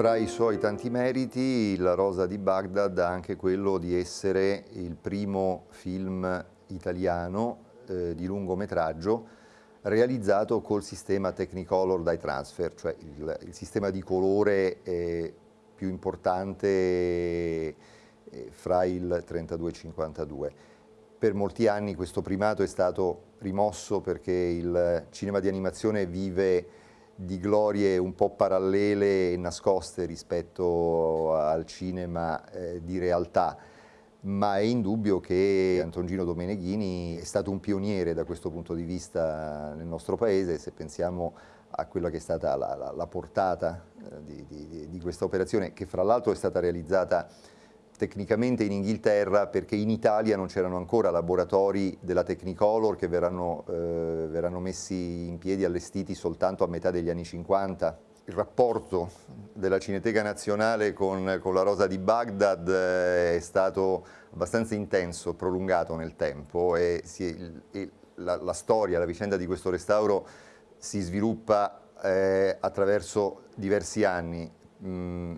Fra i suoi tanti meriti, La Rosa di Baghdad ha anche quello di essere il primo film italiano eh, di lungometraggio realizzato col sistema Technicolor Dye Transfer, cioè il, il sistema di colore eh, più importante eh, fra il 32 e il 52. Per molti anni questo primato è stato rimosso perché il cinema di animazione vive di glorie un po' parallele e nascoste rispetto al cinema eh, di realtà, ma è indubbio che Antongino Domeneghini è stato un pioniere da questo punto di vista nel nostro paese, se pensiamo a quella che è stata la, la, la portata eh, di, di, di questa operazione, che fra l'altro è stata realizzata tecnicamente in Inghilterra perché in Italia non c'erano ancora laboratori della Technicolor che verranno, eh, verranno, messi in piedi, allestiti soltanto a metà degli anni 50. Il rapporto della Cineteca Nazionale con, con la Rosa di Baghdad eh, è stato abbastanza intenso, prolungato nel tempo e, si, e la, la, storia, la vicenda di questo restauro si sviluppa eh, attraverso diversi anni. Mm,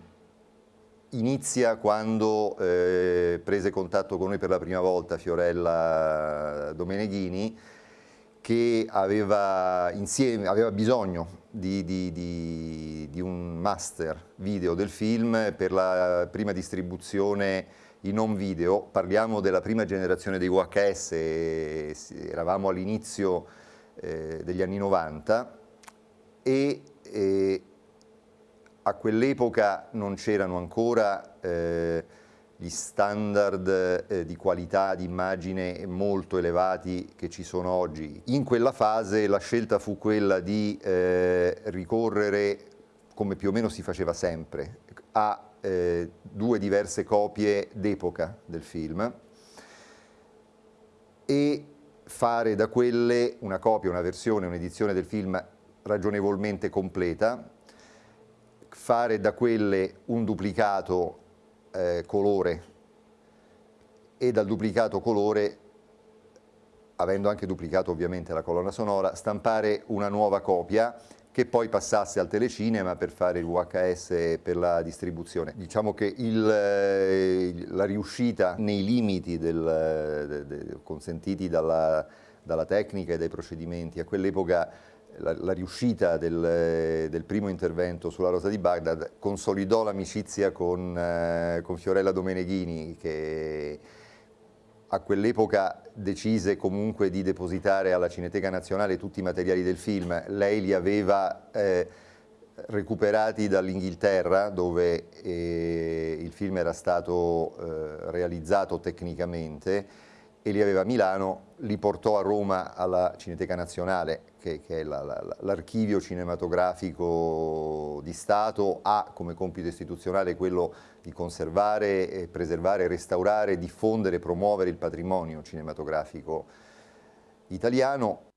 inizia quando eh, prese contatto con noi per la prima volta Fiorella Domeneghini che aveva, insieme, aveva bisogno di, di, di, di, un master video del film per la prima distribuzione in home video. Parliamo della prima generazione dei VHS, eravamo all'inizio eh, degli anni 90 e, e a quell'epoca non c'erano ancora eh, gli standard eh, di qualità di immagine molto elevati che ci sono oggi. In quella fase la scelta fu quella di eh, ricorrere, come più o meno si faceva sempre, a eh, due diverse copie d'epoca del film e fare da quelle una copia, una versione, un'edizione del film ragionevolmente completa fare da quelle un duplicato eh, colore e dal duplicato colore, avendo anche duplicato ovviamente la colonna sonora, stampare una nuova copia che poi passasse al telecinema per fare il VHS per la distribuzione. Diciamo che il, eh, la riuscita nei limiti del, de, de, consentiti dalla, dalla tecnica e dai procedimenti a quell'epoca la, la riuscita del, del, primo intervento sulla Rosa di Baghdad consolidò l'amicizia con, eh, con Fiorella Domeneghini che a quell'epoca decise comunque di depositare alla Cineteca Nazionale tutti i materiali del film. Lei li aveva eh, recuperati dall'Inghilterra dove eh, il film era stato eh, realizzato tecnicamente e li aveva a Milano, li portò a Roma alla Cineteca Nazionale, che, che è l'archivio cinematografico di Stato, ha come compito istituzionale quello di conservare, preservare, restaurare, diffondere, promuovere il patrimonio cinematografico italiano.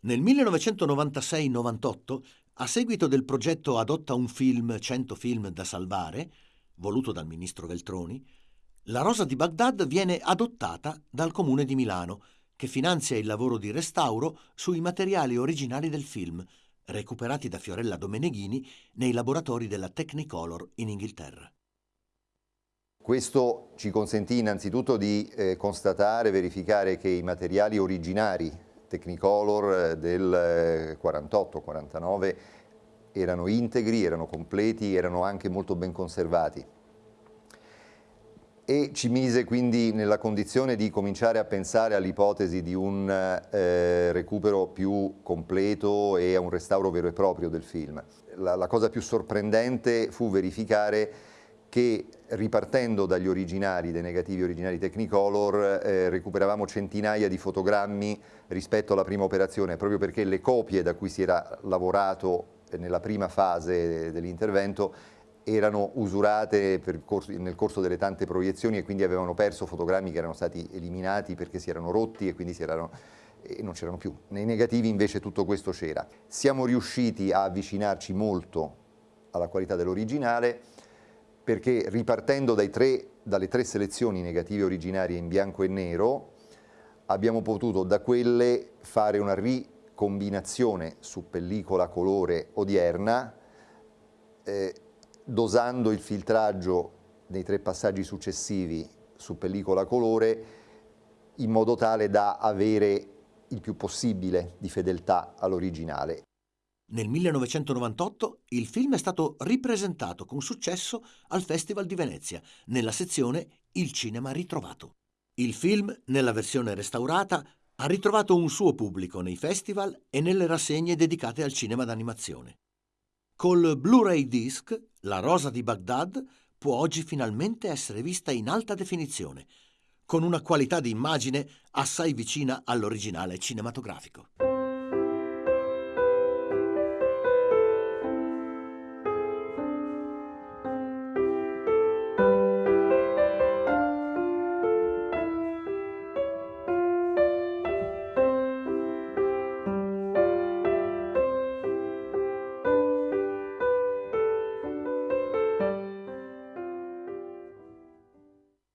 Nel 1996-98, a seguito del progetto Adotta un film, 100 film da salvare, voluto dal ministro Veltroni, la rosa di Baghdad viene adottata dal comune di Milano, che finanzia il lavoro di restauro sui materiali originali del film, recuperati da Fiorella Domeneghini nei laboratori della Technicolor in Inghilterra. Questo ci consentì innanzitutto di eh, constatare verificare che i materiali originari Technicolor eh, del 48-49 eh, erano integri, erano completi, erano anche molto ben conservati e ci mise quindi nella condizione di cominciare a pensare all'ipotesi di un eh, recupero più completo e a un restauro vero e proprio del film. La, la cosa più sorprendente fu verificare che ripartendo dagli originali, dai negativi originali Technicolor, eh, recuperavamo centinaia di fotogrammi rispetto alla prima operazione, proprio perché le copie da cui si era lavorato nella prima fase dell'intervento erano usurate corso, nel corso delle tante proiezioni e quindi avevano perso fotogrammi che erano stati eliminati perché si erano rotti e quindi erano, e non c'erano più. Nei negativi invece tutto questo c'era. Siamo riusciti a avvicinarci molto alla qualità dell'originale perché ripartendo tre, dalle tre selezioni negative originarie in bianco e nero abbiamo potuto da quelle fare una ricombinazione su pellicola colore odierna eh, dosando il filtraggio nei tre passaggi successivi su pellicola colore in modo tale da avere il più possibile di fedeltà all'originale. Nel 1998 il film è stato ripresentato con successo al Festival di Venezia, nella sezione Il cinema ritrovato. Il film, nella versione restaurata, ha ritrovato un suo pubblico nei festival e nelle rassegne dedicate al cinema d'animazione. Col Blu-ray disc, La Rosa di Baghdad può oggi finalmente essere vista in alta definizione, con una qualità di immagine assai vicina all'originale cinematografico.